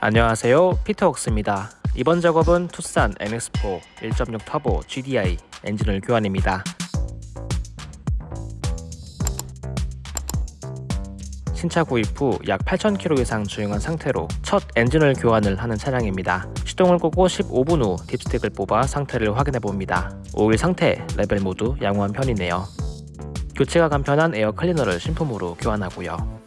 안녕하세요 피터웍스입니다 이번 작업은 투싼 NX4 1.6 터보 GDI 엔진오일 교환입니다 신차 구입 후 약 8,000km 이상 주행한 상태로 첫 엔진오일 교환을 하는 차량입니다. 시동을 끄고 15분 후 dipstick을 뽑아 상태를 확인해 봅니다. 오일 상태, 레벨 모두 양호한 편이네요. 교체가 간편한 에어 클리너를 신품으로 교환하고요.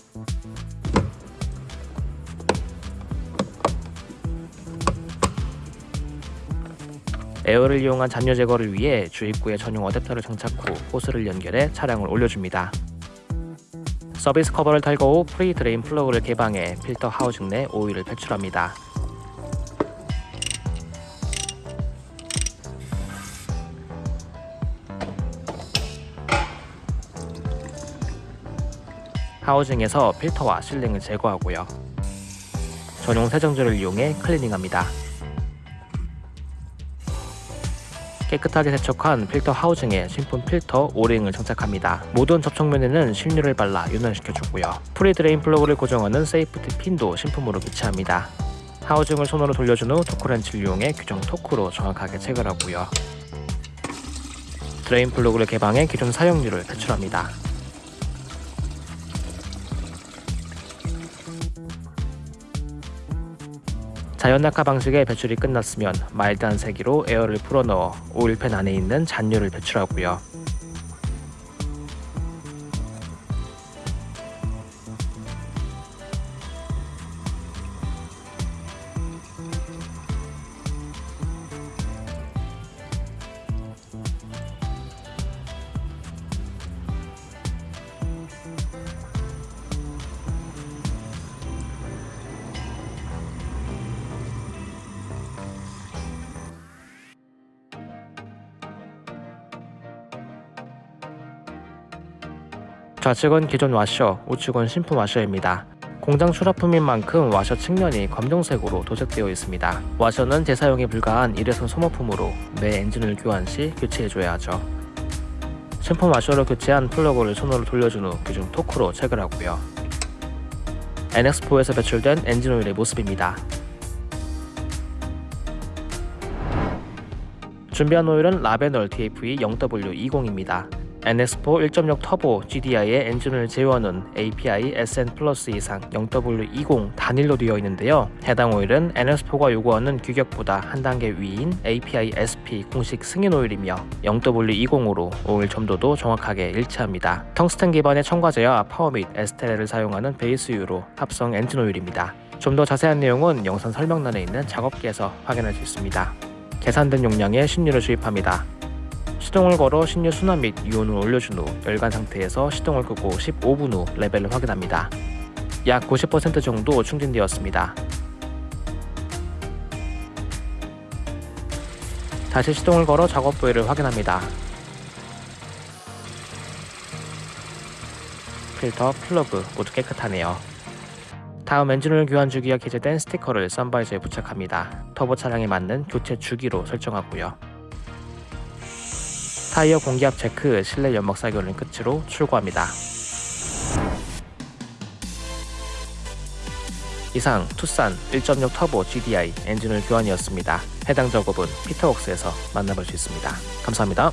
에어를 이용한 잔유 제거를 위해 주입구에 전용 어댑터를 장착 후 호스를 연결해 차량을 올려줍니다. 서비스 커버를 탈거 후 pre drain 플러그를 개방해 필터 housing 내 오일을 배출합니다. housing에서 필터와 sealing을 제거하고요. 전용 세정제를 이용해 클리닝합니다. 깨끗하게 세척한 필터 housing에 신품 필터 O-ring을 장착합니다. 모든 접촉면에는 신유를 발라 윤활시켜주고요. pre drain 플러그를 고정하는 safety 핀도 신품으로 교체합니다. housing을 손으로 돌려준 후 토크렌치를 이용해 규정 토크로 정확하게 체결하고요. drain 플러그를 개방해 기존 사용유를 배출합니다. 자연 낙하 방식의 배출이 끝났으면 마일드한 세기로 에어를 풀어넣어 오일팬 안에 있는 잔유를 배출하고요. 좌측은 기존 와셔, 우측은 신품 와셔입니다. 공장 출하품인 만큼 와셔 측면이 검정색으로 도색되어 있습니다. 와셔는 재사용이 불가한 일회성 소모품으로 매 엔진오일 교환 시 교체해줘야 하죠. 신품 와셔로 교체한 플러그를 손으로 돌려준 후 규정 토크로 체결하고요. NX4에서 배출된 엔진 오일의 모습입니다. 준비한 오일은 라베놀 TFE 0W20입니다. NX4 1.6 터보 GDI의 엔진오일 제원은 API SN Plus 이상 0W20 단일로 되어 있는데요. 해당 오일은 NX4가 요구하는 규격보다 한 단계 위인 API SP 공식 승인 오일이며 0W20으로 오일 점도도 정확하게 일치합니다. 텅스텐 기반의 첨가제와 PAO 및 에스테르를 사용하는 베이스유로 합성 엔진 오일입니다. 좀 더 자세한 내용은 영상 설명란에 있는 작업기에서 확인할 수 있습니다. 계산된 용량의 신유를 주입합니다. 시동을 걸어 신유 순환 및 유온을 올려준 후 열간 상태에서 시동을 끄고 15분 후 레벨을 확인합니다. 약 90% 정도 충전되었습니다. 다시 시동을 걸어 작업 부위를 확인합니다. 필터, 플러그 모두 깨끗하네요. 다음 엔진오일 교환 주기가 기재된 스티커를 sun visor에 부착합니다. 터보 차량에 맞는 교체 주기로 설정하고요. 타이어 공기압 체크, 실내 연막 살균을 끝으로 출고합니다. 이상 투싼 1.6 터보 GDI 엔진오일 교환이었습니다. 해당 작업은 피터웍스에서 만나볼 수 있습니다. 감사합니다.